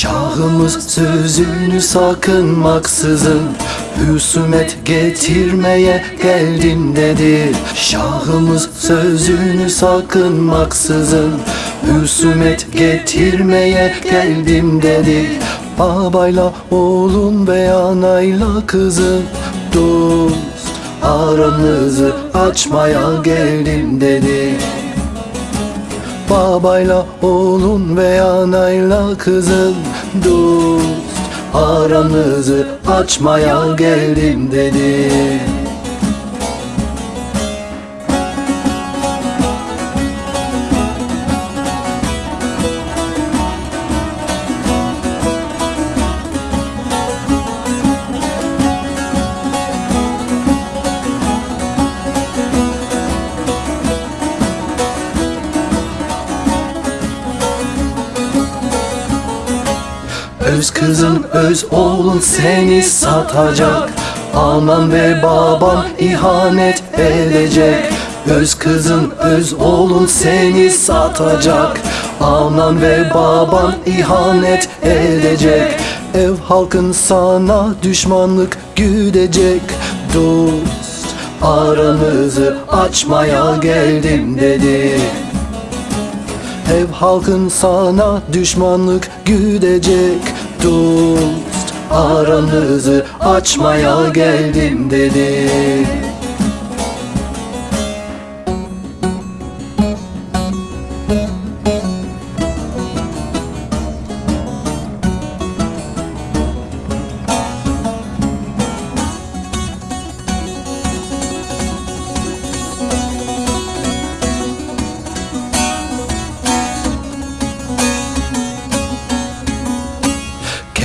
Şahımız sözünü sakınmaksızın Hüsumet getirmeye geldim dedi Şahımız sözünü sakınmaksızın Hüsumet getirmeye geldim dedi Babayla oğlun ve anayla kızın Dost aranızı açmaya geldim dedi Babayla oğlun ve anayla kızın Dost aranızı açmaya geldim dedi Öz kızın öz oğlun seni satacak. Anan ve baban ihanet edecek. Öz kızın öz oğlun seni satacak. Anan ve baban ihanet edecek. Ev halkın sana düşmanlık güdecek. Dost aranızı açmaya geldim dedi. Ev halkın sana düşmanlık güdecek Dost aranızı açmaya geldim dedi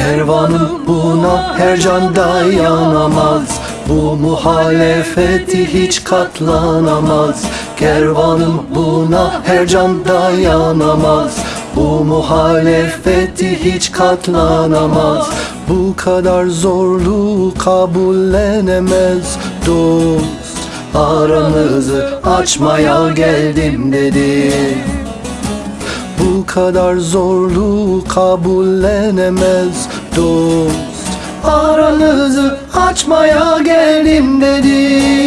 Kervanım buna her can dayanamaz Bu muhalefeti hiç katlanamaz. Kervanım buna her can dayanamaz Bu muhalefeti hiç katlanamaz. Bu kadar zorluğu kabullenemez Dost. Aranızı açmaya geldim dedi bu kadar zorluğu kabullenemez dost. Aranızı açmaya geldim dedi